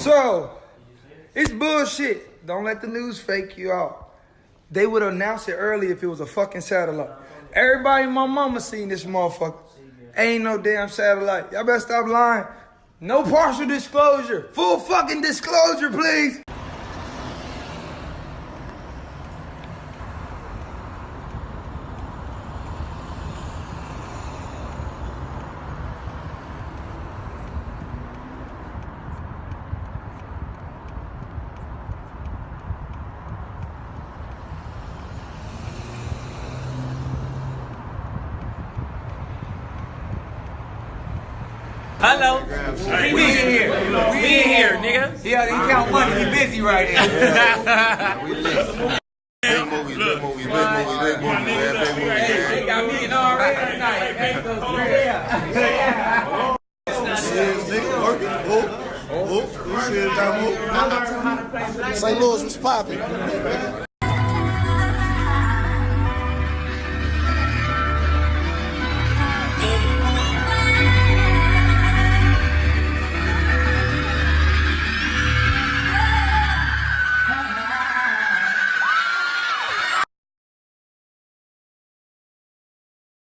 So, it's bullshit. Don't let the news fake you out. They would announce it early if it was a fucking satellite. Everybody my mama seen this motherfucker. Ain't no damn satellite. Y'all better stop lying. No partial disclosure. Full fucking disclosure, please. Hello. We in here. We in here, nigga. Yeah, he count money. He busy right now. Big movies, big movies, big movies, big movies, man, big movies, They man. got me in already tonight. Hey, go Serious nigga working. Who? Who? Who serious time who? St. Louis was popping.